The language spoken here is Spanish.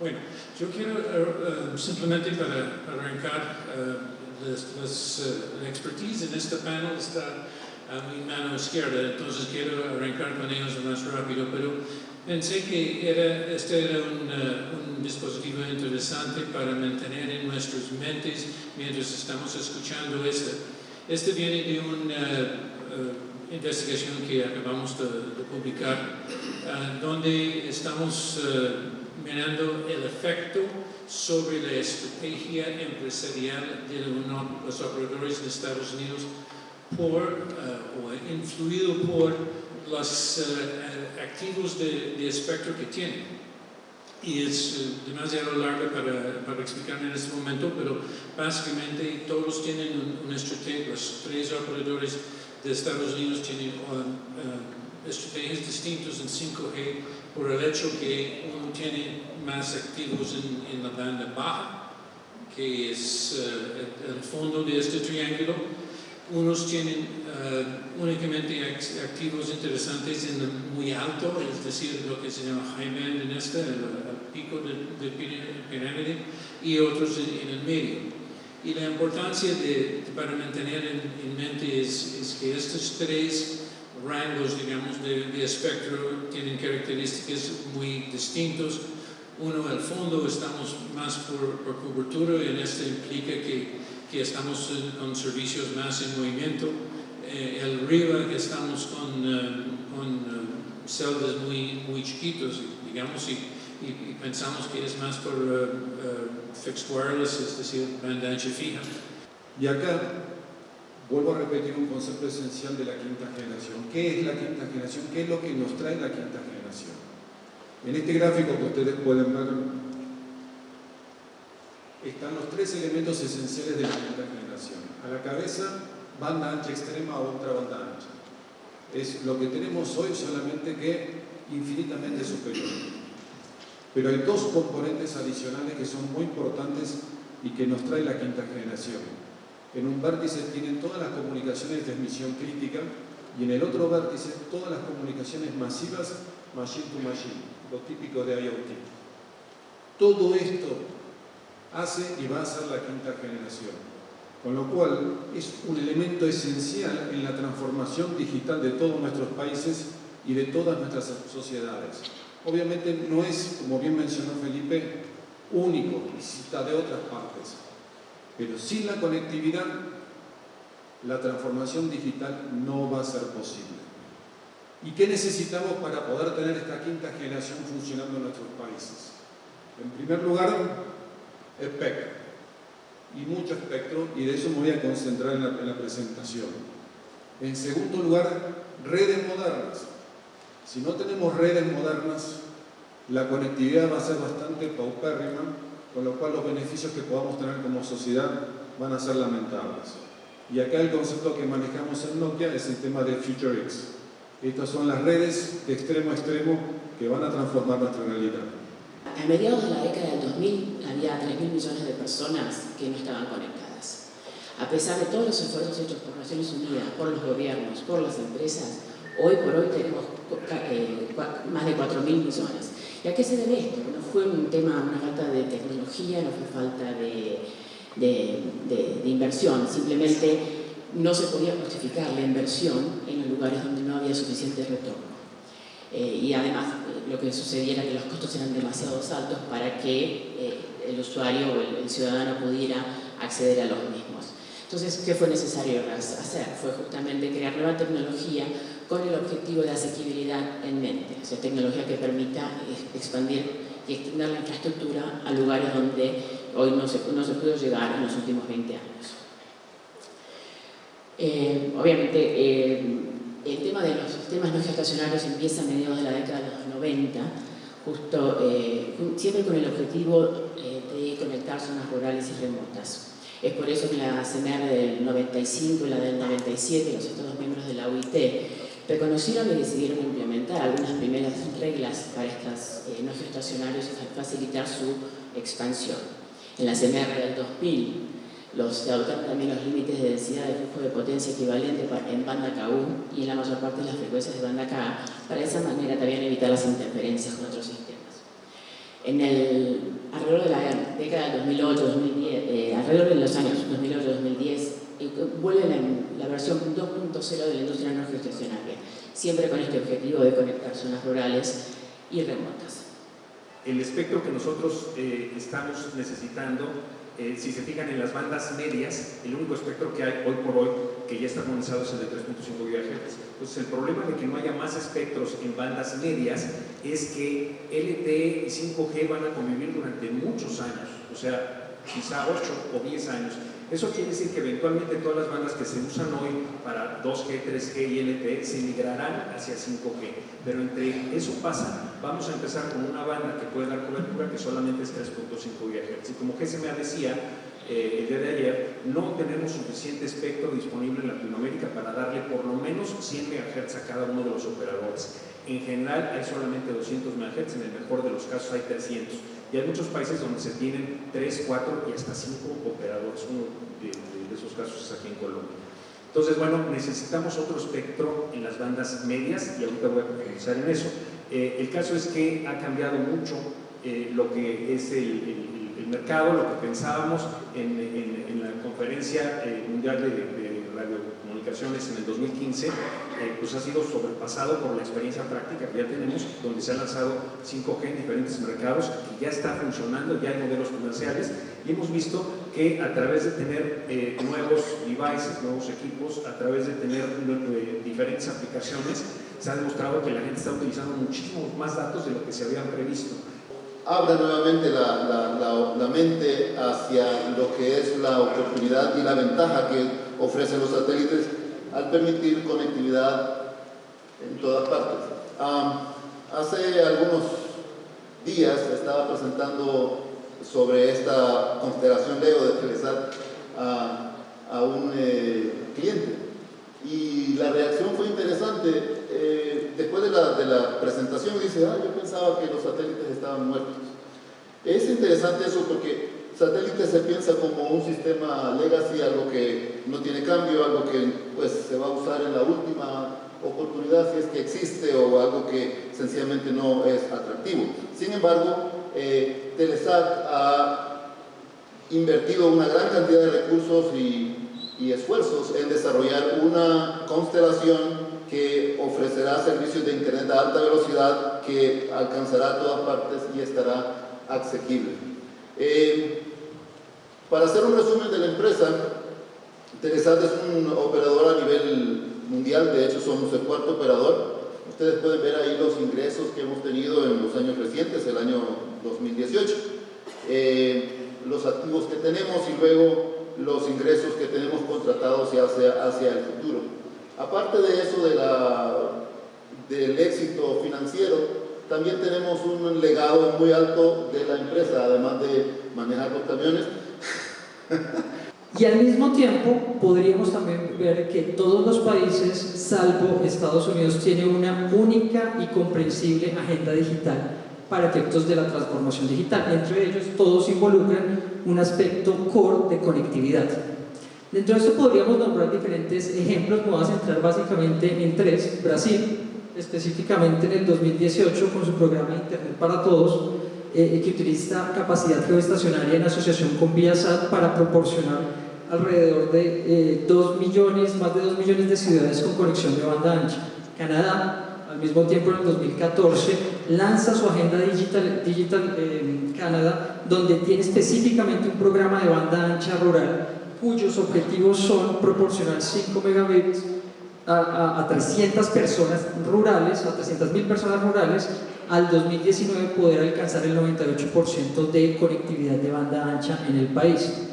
Bueno, yo quiero uh, simplemente para, arrancar uh, las, uh, la expertise en este panel está a mi mano izquierda, entonces quiero arrancar con ellos más rápido, pero pensé que era, este era un, un dispositivo interesante para mantener en nuestras mentes mientras estamos escuchando este. Este viene de una investigación que acabamos de, de publicar, donde estamos mirando el efecto sobre la estrategia empresarial de los operadores de Estados Unidos por, uh, o influido por los uh, activos de, de, espectro que tienen. Y es uh, demasiado largo para, para explicar en este momento, pero básicamente todos tienen un, una estrategia, los tres operadores de Estados Unidos tienen estrategias distintas en 5G por el hecho que uno tiene más activos en, en la banda baja, que es uh, el fondo de este triángulo. Unos tienen uh, únicamente activos interesantes en el muy alto, es decir, lo que se llama high band en este, el, el pico de, de, pirámide, y otros en, el medio. Y la importancia de, para mantener en, en mente es que estos tres rangos, digamos, de, de, espectro tienen características muy distintos. Uno, al fondo, estamos más por, por cobertura y en este implica que, que estamos con servicios más en movimiento. Eh, el arriba, estamos con, uh, con uh, celdas muy, muy chiquitos, digamos, y, y, y, pensamos que es más por uh, fixed wireless, es decir, banda ancha fija. Y acá Vuelvo a repetir un concepto esencial de la quinta generación. ¿Qué es la quinta generación? ¿Qué es lo que nos trae la quinta generación? En este gráfico que ustedes pueden ver están los tres elementos esenciales de la quinta generación. A la cabeza, banda ancha extrema o ultra banda ancha. Es lo que tenemos hoy solamente que infinitamente superior. Pero hay dos componentes adicionales que son muy importantes y que nos trae la quinta generación. En un vértice tienen todas las comunicaciones de emisión crítica y en el otro vértice todas las comunicaciones masivas machine to machine, lo típico de IoT. Todo esto hace y va a ser la quinta generación, con lo cual es un elemento esencial en la transformación digital de todos nuestros países y de todas nuestras sociedades. Obviamente no es, como bien mencionó Felipe, único, necesita de otras partes. Pero sin la conectividad, la transformación digital no va a ser posible. ¿Y qué necesitamos para poder tener esta quinta generación funcionando en nuestros países? En primer lugar, espectro. Y mucho espectro, y de eso me voy a concentrar en la, en la presentación. En segundo lugar, redes modernas. Si no tenemos redes modernas, la conectividad va a ser bastante paupérrima con lo cual los beneficios que podamos tener como sociedad van a ser lamentables. Y acá el concepto que manejamos en Nokia es el tema de Future X. Estas son las redes de extremo a extremo que van a transformar nuestra realidad. A mediados de la década del 2000 había 3.000 millones de personas que no estaban conectadas. A pesar de todos los esfuerzos hechos por Naciones Unidas, por los gobiernos, por las empresas, hoy por hoy tenemos eh, más de 4.000 millones. ¿Y a qué se debe esto? No fue un tema, una falta de tecnología, no fue falta de, de, de, de inversión, simplemente no se podía justificar la inversión en los lugares donde no había suficiente retorno. Eh, y además lo que sucedía era que los costos eran demasiado altos para que eh, el usuario o el, el, ciudadano pudiera acceder a los mismos. Entonces, ¿qué fue necesario hacer? Fue justamente crear nueva tecnología con el objetivo de asequibilidad en mente, o sea, tecnología que permita expandir y extender la infraestructura a lugares donde hoy no se, no se pudo llegar en los últimos 20 años. Eh, obviamente, eh, el tema de los sistemas no geoestacionarios empieza a mediados de la década de los 90, justo, eh, siempre con el objetivo eh, de conectar zonas rurales y remotas. Es por eso que la CMR del 95 y la del 97, los Estados miembros de la OIT, reconocieron y decidieron implementar algunas primeras reglas para estos eh, no geoestacionarios y facilitar su expansión. En la CMR del 2000 los, se adoptaron también los límites de densidad de flujo de potencia equivalente en banda KU y en la mayor parte de las frecuencias de banda KA, para de esa manera también evitar las interferencias con otros sistemas. En el década del 2008, 2010, eh, alrededor de los años 2008-2010, eh, vuelve la, la versión 2.0 de la industria no geoestacionaria, siempre con este objetivo de conectar zonas rurales y remotas. El espectro que nosotros eh, estamos necesitando eh, si se fijan en las bandas medias, el único espectro que hay hoy por hoy que ya está armonizado es el de 3.5 GHz. Entonces el problema de que no haya más espectros en bandas medias es que LTE y 5G van a convivir durante muchos años, o sea, quizá 8 o 10 años. Eso quiere decir que eventualmente todas las bandas que se usan hoy para 2G, 3G y LTE se migrarán hacia 5G. Pero entre eso pasa, vamos a empezar con una banda que puede dar cobertura que solamente es 3.5 GHz. Y como GSMA decía eh, el día de ayer, no tenemos suficiente espectro disponible en Latinoamérica para darle por lo menos 100 MHz a cada uno de los operadores. En general hay solamente 200 MHz, en el mejor de los casos hay 300. Y hay muchos países donde se tienen 3, 4 y hasta 5 operadores. Uno de, esos casos es aquí en Colombia. Entonces, bueno, necesitamos otro espectro en las bandas medias y ahorita voy a profundizar en eso. Eh, el caso es que ha cambiado mucho eh, lo que es el, mercado, lo que pensábamos en, en, la conferencia eh, mundial de, de radiocomunicaciones en el 2015 eh, pues ha sido sobrepasado por la experiencia práctica que ya tenemos, donde se ha lanzado 5G en diferentes mercados, que ya está funcionando, ya hay modelos comerciales, y hemos visto que a través de tener eh, nuevos devices, nuevos equipos, a través de tener eh, diferentes aplicaciones, se ha demostrado que la gente está utilizando muchísimos más datos de lo que se habían previsto. Abre nuevamente la, la, la, la mente hacia lo que es la oportunidad y la ventaja que ofrecen los satélites al permitir conectividad en todas partes. Hace algunos días estaba presentando sobre esta constelación Leo de Telesat a, a un eh, cliente y la reacción fue interesante. Eh, después de la, de la presentación dice, ah, yo pensaba que los satélites estaban muertos. Es interesante eso porque satélite se piensa como un sistema legacy, algo que no tiene cambio, algo que pues, se va a usar en la última oportunidad si es que existe o algo que sencillamente no es atractivo. Sin embargo, eh, Telesat ha invertido una gran cantidad de recursos y, esfuerzos en desarrollar una constelación que ofrecerá servicios de internet a alta velocidad que alcanzará todas partes y estará asequible. Eh, para hacer un resumen de la empresa, Telesat es un operador a nivel mundial, de hecho somos el cuarto operador. Ustedes pueden ver ahí los ingresos que hemos tenido en los años recientes, el año 2018, eh, los activos que tenemos y luego los ingresos que tenemos contratados hacia, el futuro. Aparte de eso, del éxito financiero, también tenemos un legado muy alto de la empresa, además de manejar los camiones. Y al mismo tiempo podríamos también ver que todos los países, salvo Estados Unidos, tienen una única y comprensible agenda digital para efectos de la transformación digital. Entre ellos, todos involucran un aspecto core de conectividad. Dentro de esto podríamos nombrar diferentes ejemplos, me voy a centrar básicamente en tres. Brasil, específicamente en el 2018, con su programa Internet para Todos, eh, que utiliza capacidad geoestacionaria en asociación con Viasat para proporcionar alrededor de eh, 2 millones, más de 2 millones de ciudades con conexión de banda ancha. Canadá, al mismo tiempo en el 2014, lanza su agenda Digital, Digital eh, Canadá, donde tiene específicamente un programa de banda ancha rural cuyos objetivos son proporcionar 5 megabits a, a, a 300 personas rurales, a 300 mil personas rurales, al 2019 poder alcanzar el 98% de conectividad de banda ancha en el país.